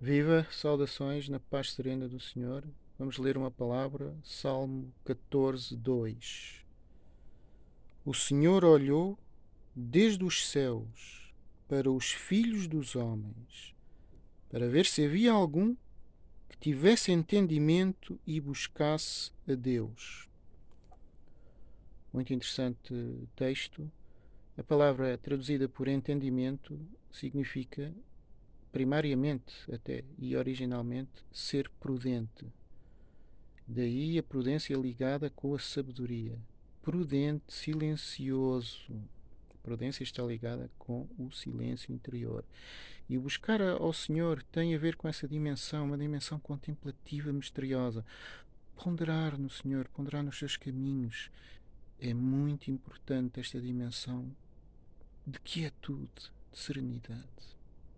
Viva, saudações na paz serena do Senhor. Vamos ler uma palavra, Salmo 14, 2. O Senhor olhou desde os céus para os filhos dos homens, para ver se havia algum que tivesse entendimento e buscasse a Deus. Muito interessante texto. A palavra traduzida por entendimento significa primariamente até e originalmente ser prudente. Daí a prudência ligada com a sabedoria. Prudente, silencioso. A prudência está ligada com o silêncio interior. E buscar ao Senhor tem a ver com essa dimensão, uma dimensão contemplativa, misteriosa. Ponderar no Senhor, ponderar nos seus caminhos. É muito importante esta dimensão de quietude, de serenidade.